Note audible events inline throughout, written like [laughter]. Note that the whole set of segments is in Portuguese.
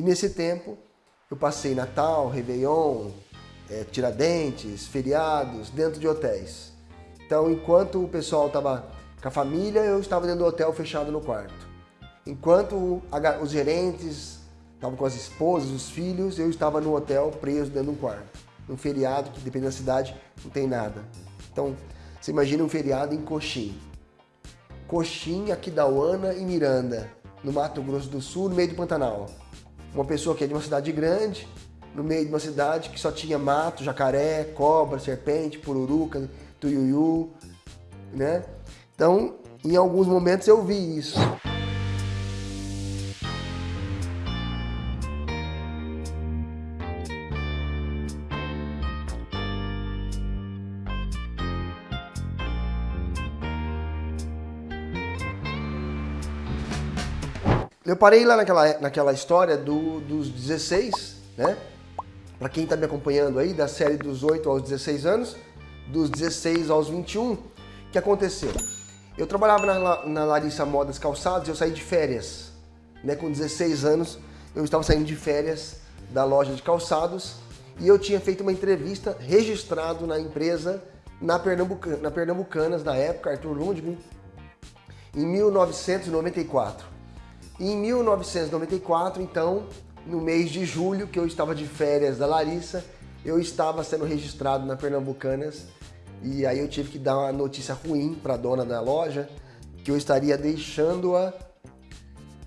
E nesse tempo eu passei Natal, Réveillon, é, Tiradentes, feriados, dentro de hotéis. Então, enquanto o pessoal estava com a família, eu estava dentro do hotel fechado no quarto. Enquanto os gerentes estavam com as esposas, os filhos, eu estava no hotel preso dentro de um quarto. Um feriado que, depende da cidade, não tem nada. Então, você imagina um feriado em Coxim. Coxim, Aquidauana e Miranda, no Mato Grosso do Sul, no meio do Pantanal. Uma pessoa que é de uma cidade grande, no meio de uma cidade que só tinha mato, jacaré, cobra, serpente, pururuca, tuiuiu, né? Então, em alguns momentos eu vi isso. Eu parei lá naquela, naquela história do, dos 16, né? Para quem está me acompanhando aí, da série dos 8 aos 16 anos, dos 16 aos 21, o que aconteceu? Eu trabalhava na, na Larissa Modas Calçados e eu saí de férias. Né? Com 16 anos, eu estava saindo de férias da loja de calçados e eu tinha feito uma entrevista registrado na empresa na, Pernambuca, na Pernambucanas, na época, Arthur Lundgren, em 1994. Em 1994, então, no mês de julho, que eu estava de férias da Larissa, eu estava sendo registrado na Pernambucanas e aí eu tive que dar uma notícia ruim para a dona da loja que eu estaria deixando-a.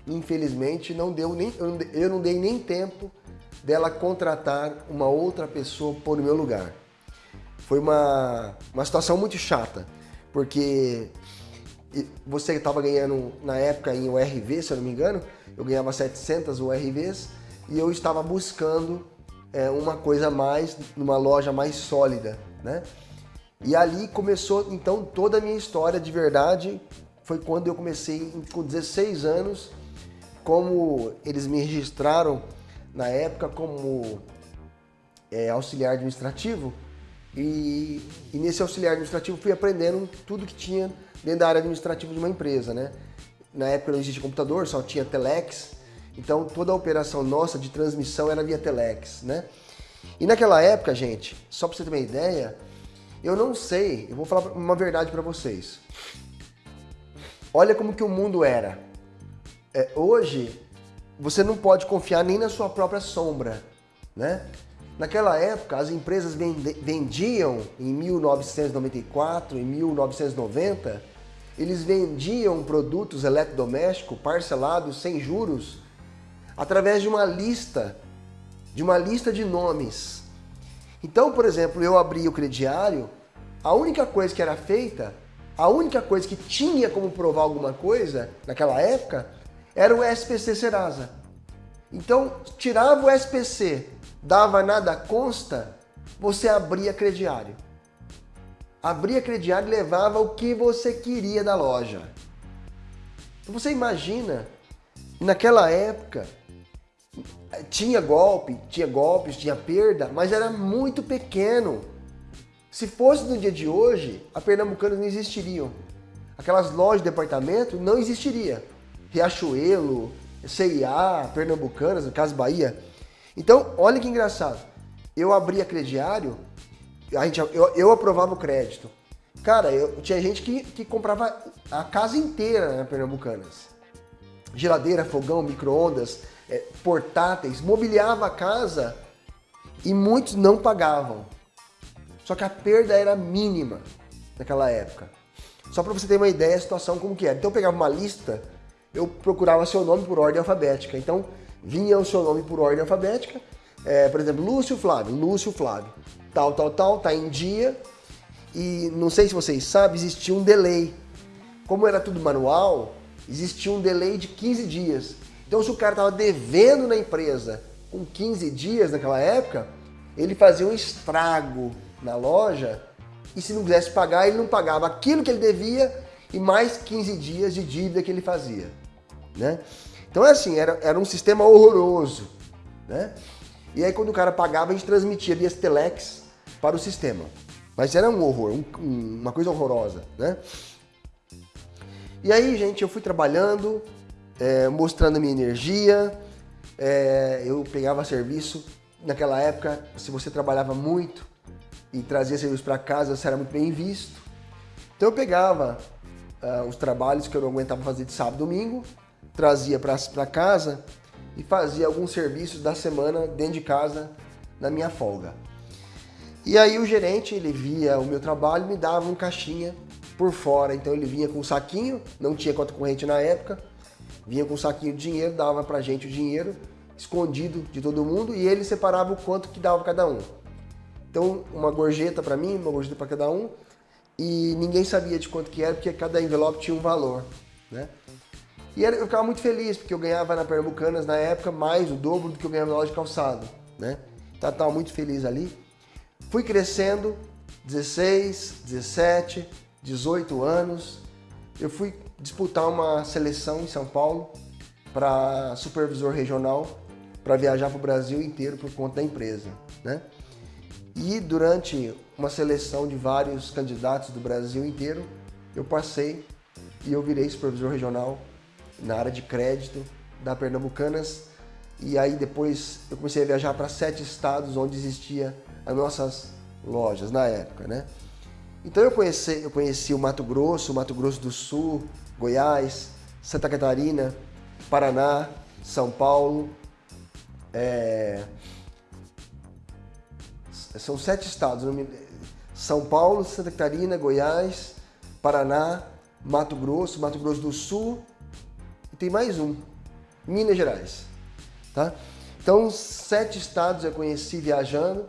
Infelizmente, não deu nem, eu não dei nem tempo dela contratar uma outra pessoa por meu lugar. Foi uma, uma situação muito chata, porque você estava ganhando, na época, em URV, se eu não me engano, eu ganhava 700 URVs e eu estava buscando é, uma coisa mais, numa loja mais sólida, né? E ali começou, então, toda a minha história de verdade, foi quando eu comecei, com 16 anos, como eles me registraram na época como é, auxiliar administrativo, e, e, nesse auxiliar administrativo fui aprendendo tudo que tinha dentro da área administrativa de uma empresa, né? Na época não existia computador, só tinha telex, então toda a operação nossa de transmissão era via telex, né? E naquela época, gente, só para você ter uma ideia, eu não sei, eu vou falar uma verdade para vocês. Olha como que o mundo era. É, hoje, você não pode confiar nem na sua própria sombra, né? Naquela época, as empresas vendiam, em 1994, em 1990, eles vendiam produtos eletrodomésticos parcelados sem juros através de uma lista, de uma lista de nomes. Então, por exemplo, eu abri o crediário, a única coisa que era feita, a única coisa que tinha como provar alguma coisa naquela época, era o SPC Serasa. Então, tirava o SPC dava nada consta, você abria crediário. Abria crediário e levava o que você queria da loja. Então você imagina, naquela época, tinha golpe, tinha golpes, tinha perda, mas era muito pequeno. Se fosse no dia de hoje, a Pernambucanas não existiriam. Aquelas lojas de departamento não existiria. Riachuelo, CIA, Pernambucanas, no caso Bahia, então, olha que engraçado. Eu abria crediário, a gente, eu, eu aprovava o crédito. Cara, eu, tinha gente que, que comprava a casa inteira na né, Pernambucanas. Geladeira, fogão, micro-ondas, é, portáteis, mobiliava a casa e muitos não pagavam. Só que a perda era mínima naquela época. Só para você ter uma ideia da situação como que era. Então eu pegava uma lista, eu procurava seu nome por ordem alfabética. Então vinha o seu nome por ordem alfabética, é, por exemplo, Lúcio Flávio, Lúcio Flávio, tal, tal, tal, tá em dia, e não sei se vocês sabem, existia um delay. Como era tudo manual, existia um delay de 15 dias. Então se o cara estava devendo na empresa com 15 dias naquela época, ele fazia um estrago na loja e se não quisesse pagar, ele não pagava aquilo que ele devia e mais 15 dias de dívida que ele fazia. Né? Então é assim, era, era um sistema horroroso, né? E aí quando o cara pagava, a gente transmitia via telex para o sistema. Mas era um horror, um, uma coisa horrorosa, né? E aí, gente, eu fui trabalhando, é, mostrando minha energia, é, eu pegava serviço. Naquela época, se você trabalhava muito e trazia serviço para casa, você era muito bem visto. Então eu pegava uh, os trabalhos que eu não aguentava fazer de sábado e domingo, trazia para casa e fazia alguns serviços da semana dentro de casa na minha folga. E aí o gerente, ele via o meu trabalho me dava um caixinha por fora. Então ele vinha com um saquinho, não tinha conta corrente na época, vinha com um saquinho de dinheiro, dava pra gente o dinheiro, escondido de todo mundo, e ele separava o quanto que dava cada um. Então, uma gorjeta para mim, uma gorjeta para cada um, e ninguém sabia de quanto que era, porque cada envelope tinha um valor, né? E eu ficava muito feliz, porque eu ganhava na Pernambucanas, na época, mais o dobro do que eu ganhava na loja de calçado, né? Então, eu estava muito feliz ali. Fui crescendo, 16, 17, 18 anos. Eu fui disputar uma seleção em São Paulo para supervisor regional, para viajar para o Brasil inteiro por conta da empresa, né? E durante uma seleção de vários candidatos do Brasil inteiro, eu passei e eu virei supervisor regional na área de crédito da Pernambucanas. E aí depois eu comecei a viajar para sete estados onde existia as nossas lojas na época, né? Então eu conheci, eu conheci o Mato Grosso, o Mato Grosso do Sul, Goiás, Santa Catarina, Paraná, São Paulo. É... São sete estados. São Paulo, Santa Catarina, Goiás, Paraná, Mato Grosso, Mato Grosso do Sul tem mais um, Minas Gerais. Tá? Então, sete estados eu conheci viajando,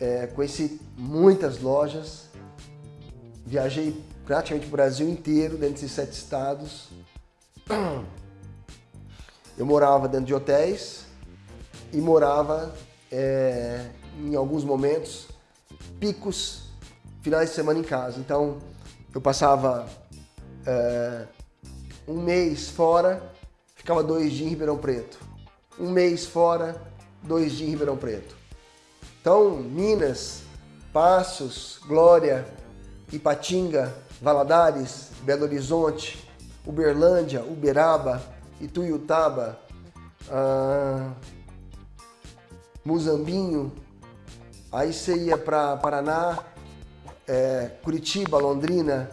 é, conheci muitas lojas, viajei praticamente o Brasil inteiro, dentro desses sete estados. [clears throat] Eu morava dentro de hotéis e morava é, em alguns momentos, picos, finais de semana em casa. Então, eu passava é, um mês fora, ficava dois dias em Ribeirão Preto. Um mês fora, dois dias em Ribeirão Preto. Então, Minas, Passos, Glória, Ipatinga, Valadares, Belo Horizonte, Uberlândia, Uberaba, Ituiutaba, ah, Muzambinho, aí você ia para Paraná, é, Curitiba, Londrina,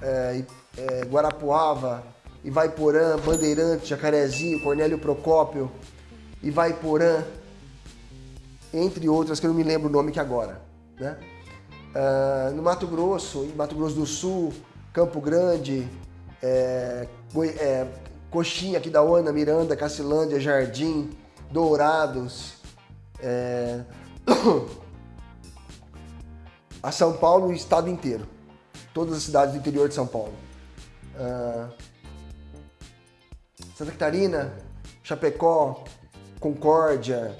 é, é, Guarapuava, Ivaiporã, Bandeirante, Jacarezinho, Cornélio Procópio, Ivaiporã, entre outras que eu não me lembro o nome que agora. Né? Uh, no Mato Grosso, em Mato Grosso do Sul, Campo Grande, é, é, Coxinha aqui da Ona, Miranda, Cacilândia, Jardim, Dourados, é, [coughs] a São Paulo, o estado inteiro. Todas as cidades do interior de São Paulo. Uh, Santa Catarina, Chapecó, Concórdia,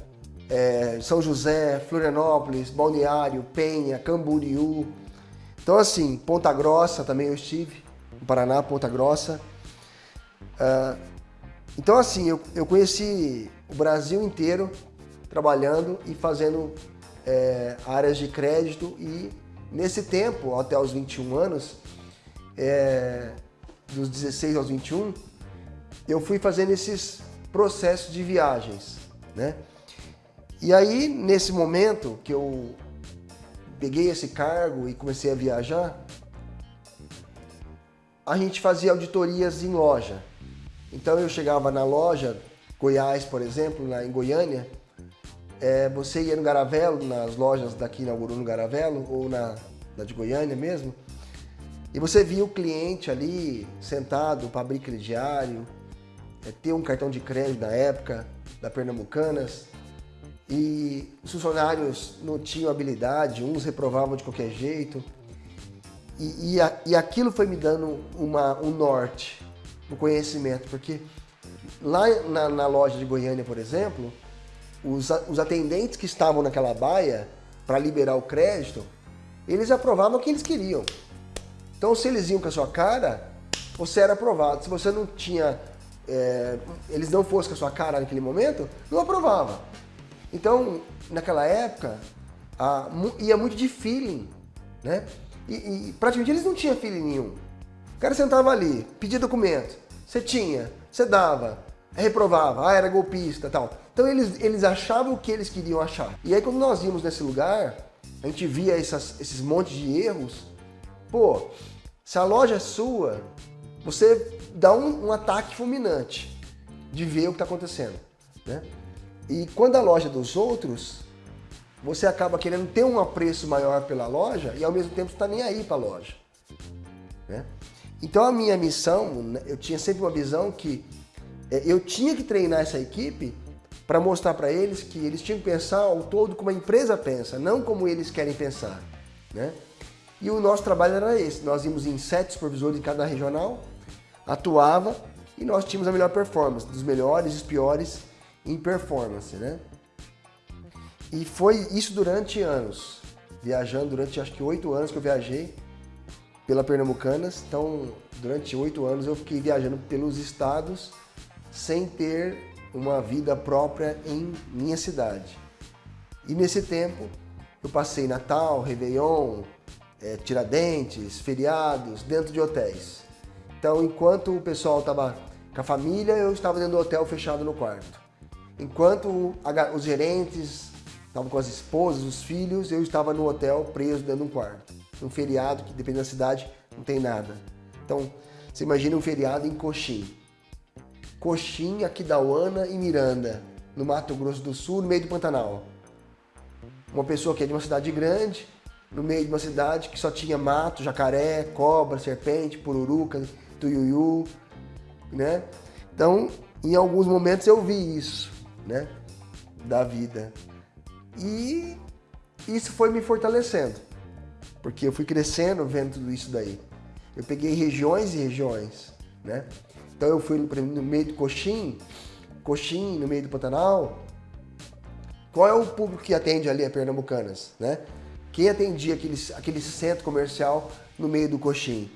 é, São José, Florianópolis, Balneário, Penha, Camboriú. Então assim, Ponta Grossa também eu estive, no Paraná, Ponta Grossa. Uh, então assim, eu, eu conheci o Brasil inteiro trabalhando e fazendo é, áreas de crédito e nesse tempo, até os 21 anos, é, dos 16 aos 21, eu fui fazendo esses processos de viagens, né? E aí, nesse momento que eu peguei esse cargo e comecei a viajar, a gente fazia auditorias em loja. Então eu chegava na loja, Goiás, por exemplo, lá em Goiânia, é, você ia no Garavelo, nas lojas daqui inaugurou no Garavelo, ou na, na de Goiânia mesmo, e você via o cliente ali sentado para abrir crediário, é, ter um cartão de crédito na época, da Pernambucanas, e os funcionários não tinham habilidade, uns reprovavam de qualquer jeito. E, e, a, e aquilo foi me dando uma, um norte no conhecimento, porque lá na, na, loja de Goiânia, por exemplo, os, os atendentes que estavam naquela baia para liberar o crédito, eles aprovavam o que eles queriam. Então, se eles iam com a sua cara, você era aprovado. Se você não tinha, é, eles não fossem com a sua cara naquele momento, não aprovava. Então, naquela época, a, ia muito de feeling, né? E, e, praticamente eles não tinham feeling nenhum. O cara sentava ali, pedia documento, você tinha, você dava. reprovava, ah, era golpista tal. Então eles, eles achavam o que eles queriam achar. E aí quando nós íamos nesse lugar, a gente via essas, esses montes de erros, pô, se a loja é sua, você dá um, um ataque fulminante de ver o que está acontecendo. Né? E quando a loja dos outros, você acaba querendo ter um apreço maior pela loja e ao mesmo tempo está nem aí para a loja. Né? Então a minha missão, né, eu tinha sempre uma visão que é, eu tinha que treinar essa equipe para mostrar para eles que eles tinham que pensar ao todo como a empresa pensa, não como eles querem pensar. Né? E o nosso trabalho era esse, nós íamos em sete supervisores em cada regional, atuava e nós tínhamos a melhor performance, dos melhores e os piores em performance. Né? E foi isso durante anos, viajando durante acho que oito anos que eu viajei pela Pernambucanas. Então, durante oito anos eu fiquei viajando pelos estados sem ter uma vida própria em minha cidade. E nesse tempo eu passei Natal, Réveillon, é, Tiradentes, feriados, dentro de hotéis. Então, enquanto o pessoal estava com a família, eu estava dentro do hotel fechado no quarto. Enquanto os gerentes Estavam com as esposas, os filhos, eu estava no hotel preso dentro de um quarto. Um feriado que, dependendo da cidade, não tem nada. Então, você imagina um feriado em Coxim. Coxim, Aquidauana e Miranda, no Mato Grosso do Sul, no meio do Pantanal. Uma pessoa que é de uma cidade grande, no meio de uma cidade que só tinha mato, jacaré, cobra, serpente, pururuca, tuiuiu, né? Então, em alguns momentos eu vi isso, né? Da vida. E isso foi me fortalecendo, porque eu fui crescendo vendo tudo isso daí. Eu peguei regiões e regiões, né? Então eu fui no meio do Coxim, Coxim, no meio do Pantanal. Qual é o público que atende ali a Pernambucanas, né? Quem atendia aquele, aquele centro comercial no meio do Coxim?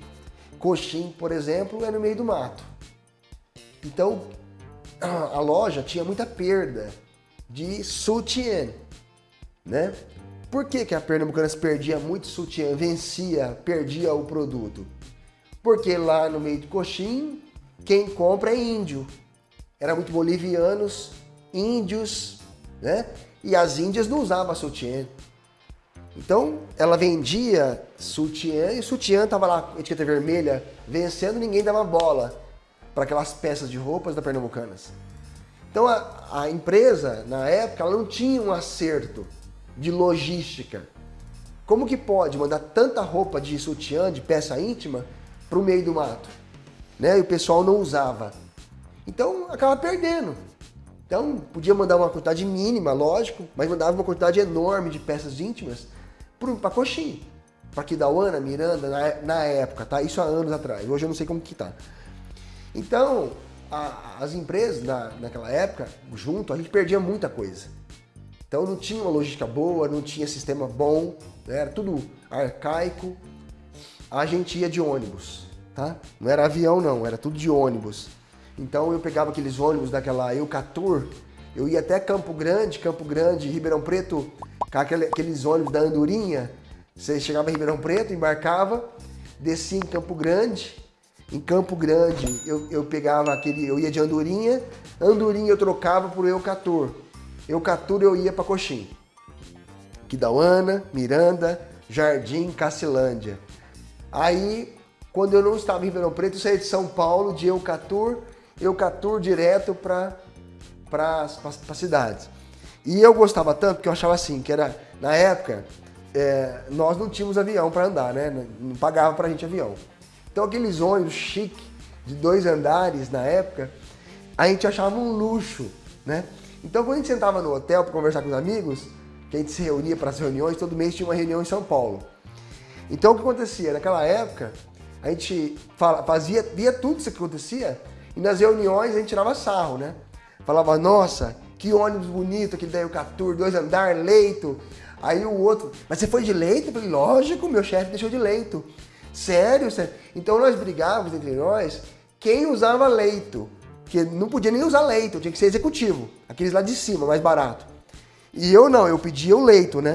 Coxim, por exemplo, é no meio do mato. Então, a loja tinha muita perda de sutiã, né? Por que, que a Pernambucanas perdia muito sutiã, vencia, perdia o produto? Porque lá no meio do coxim, quem compra é índio. Era muito bolivianos, índios, né? E as índias não usavam sutiã. Então, ela vendia sutiã e o sutiã estava lá, etiqueta vermelha, vencendo, ninguém dava bola para aquelas peças de roupas da Pernambucanas. Então, a, a empresa, na época, ela não tinha um acerto de logística. Como que pode mandar tanta roupa de sutiã, de peça íntima, para o meio do mato? Né? E o pessoal não usava. Então, acaba perdendo. Então, podia mandar uma quantidade mínima, lógico, mas mandava uma quantidade enorme de peças íntimas para Coxim, para Kidauana, Miranda, na, na, época, tá? Isso há anos atrás. Hoje eu não sei como que tá. Então, a, as empresas na, naquela época, junto, a gente perdia muita coisa. Então não tinha uma logística boa, não tinha sistema bom, né? era tudo arcaico. A gente ia de ônibus, tá? Não era avião não, era tudo de ônibus. Então eu pegava aqueles ônibus daquela Eucatur, eu ia até Campo Grande, Campo Grande, Ribeirão Preto, com aqueles ônibus da Andorinha. Você chegava em Ribeirão Preto, embarcava, descia em Campo Grande. Em Campo Grande eu, eu pegava aquele, eu ia de Andorinha, Andorinha eu trocava por Eucatur eu caturo eu ia para Coxim. Quidauana, Miranda, Jardim, Cacilândia. Aí, quando eu não estava em Ribeirão Preto, eu saí de São Paulo, de Eucatur, Eucatur direto para as cidades. E eu gostava tanto que eu achava assim, que era, na época, é, nós não tínhamos avião para andar, né? Não pagava para a gente avião. Então aqueles ônibus chique, de dois andares na época, a gente achava um luxo, né? Então, quando a gente sentava no hotel para conversar com os amigos, que a gente se reunia para as reuniões, todo mês tinha uma reunião em São Paulo. Então, o que acontecia? Naquela época, a gente fazia, via tudo isso que acontecia e nas reuniões a gente tirava sarro, né? Falava, nossa, que ônibus bonito, aquele da Eucatur, dois andar, leito. Aí o outro, mas você foi de leito? Eu falei, lógico, meu chefe deixou de leito. Sério, sério? Então nós brigávamos entre nós quem usava leito. Porque não podia nem usar leito, tinha que ser executivo. Aqueles lá de cima, mais barato. E eu não, eu pedia o leito, né?